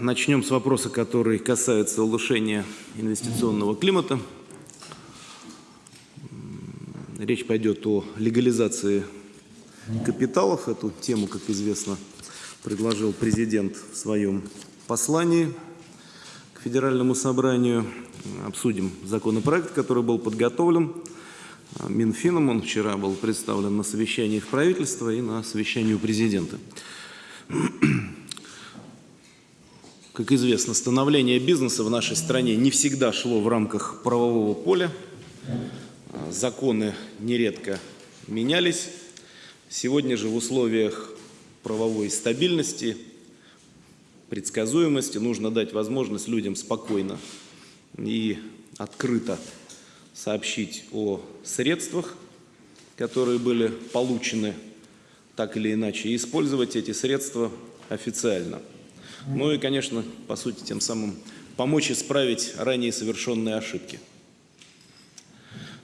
Начнем с вопроса, который касается улучшения инвестиционного климата. Речь пойдет о легализации капиталов. Эту тему, как известно, предложил президент в своем послании к Федеральному собранию. Обсудим законопроект, который был подготовлен Минфином. Он вчера был представлен на совещании в правительства и на совещании у президента. Как известно, становление бизнеса в нашей стране не всегда шло в рамках правового поля законы нередко менялись. Сегодня же в условиях правовой стабильности, предсказуемости нужно дать возможность людям спокойно и открыто сообщить о средствах, которые были получены так или иначе, и использовать эти средства официально. Ну и, конечно, по сути, тем самым помочь исправить ранее совершенные ошибки.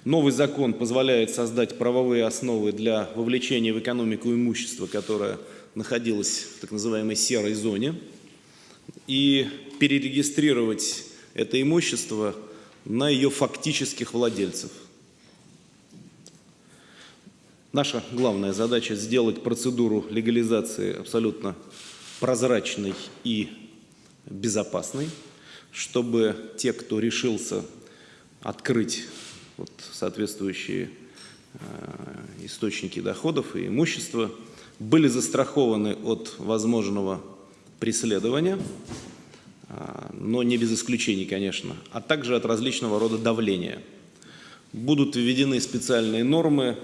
Новый закон позволяет создать правовые основы для вовлечения в экономику имущества, которое находилось в так называемой серой зоне, и перерегистрировать это имущество на ее фактических владельцев. Наша главная задача – сделать процедуру легализации абсолютно прозрачной и безопасной, чтобы те, кто решился открыть вот, соответствующие э, источники доходов и имущества, были застрахованы от возможного преследования, э, но не без исключений, конечно, а также от различного рода давления. Будут введены специальные нормы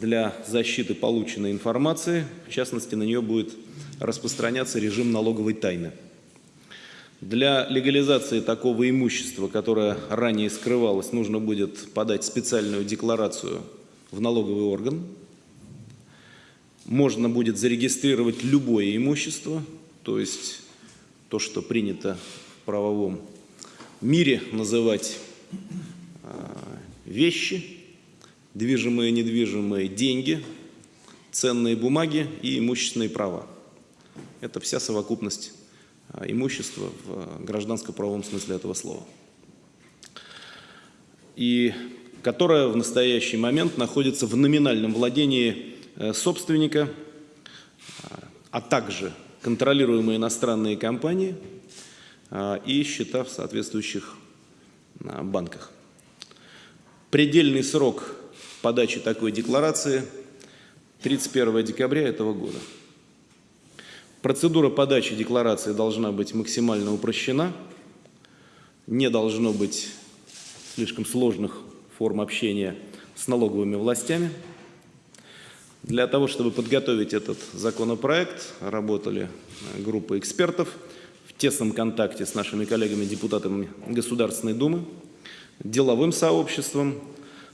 для защиты полученной информации, в частности, на нее будет распространяться режим налоговой тайны. Для легализации такого имущества, которое ранее скрывалось, нужно будет подать специальную декларацию в налоговый орган. Можно будет зарегистрировать любое имущество, то есть то, что принято в правовом мире называть а, вещи, движимые, недвижимые, деньги, ценные бумаги и имущественные права. Это вся совокупность а, имущества в гражданско-правовом смысле этого слова. И которое в настоящий момент находится в номинальном владении э, собственника, а, а также контролируемые иностранные компании а, и счета в соответствующих банках. Предельный срок подачи такой декларации 31 декабря этого года. Процедура подачи декларации должна быть максимально упрощена, не должно быть слишком сложных форм общения с налоговыми властями. Для того, чтобы подготовить этот законопроект, работали группы экспертов в тесном контакте с нашими коллегами-депутатами Государственной Думы, деловым сообществом.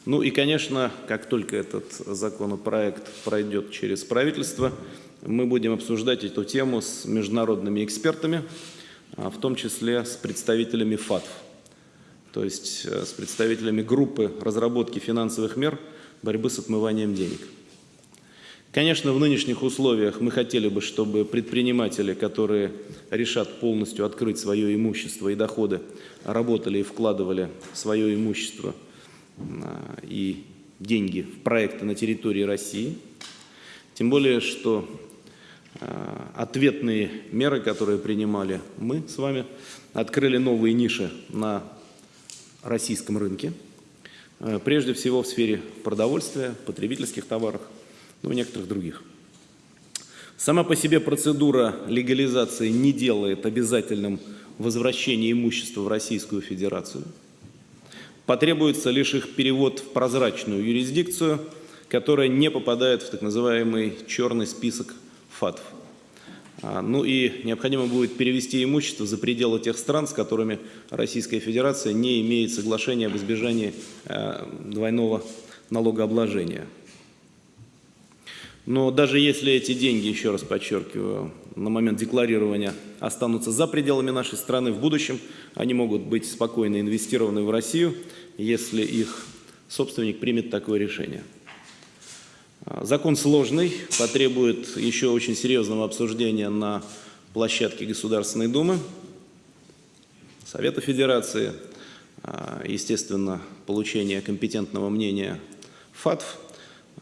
Ну и, конечно, как только этот законопроект пройдет через правительство – мы будем обсуждать эту тему с международными экспертами, а, в том числе с представителями ФАТФ, то есть э, с представителями группы разработки финансовых мер борьбы с отмыванием денег. Конечно, в нынешних условиях мы хотели бы, чтобы предприниматели, которые решат полностью открыть свое имущество и доходы, работали и вкладывали свое имущество и деньги в проекты на территории России. Тем более, что Э, ответные меры, которые принимали мы с вами, открыли новые ниши на российском рынке, э, прежде всего в сфере продовольствия, потребительских товаров, ну и некоторых других. Сама по себе процедура легализации не делает обязательным возвращение имущества в Российскую Федерацию. Потребуется лишь их перевод в прозрачную юрисдикцию, которая не попадает в так называемый черный список ФАТФ. А, ну и необходимо будет перевести имущество за пределы тех стран, с которыми Российская Федерация не имеет соглашения об избежании э, двойного налогообложения. Но даже если эти деньги, еще раз подчеркиваю, на момент декларирования останутся за пределами нашей страны, в будущем они могут быть спокойно инвестированы в Россию, если их собственник примет такое решение. Закон сложный, потребует еще очень серьезного обсуждения на площадке Государственной Думы, Совета Федерации, а, естественно, получение компетентного мнения ФАТФ.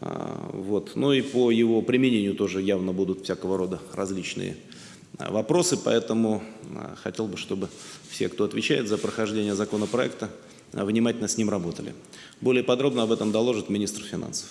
А, вот. Ну и по его применению тоже явно будут всякого рода различные а, вопросы, поэтому хотел бы, чтобы все, кто отвечает за прохождение законопроекта, внимательно с ним работали. Более подробно об этом доложит министр финансов.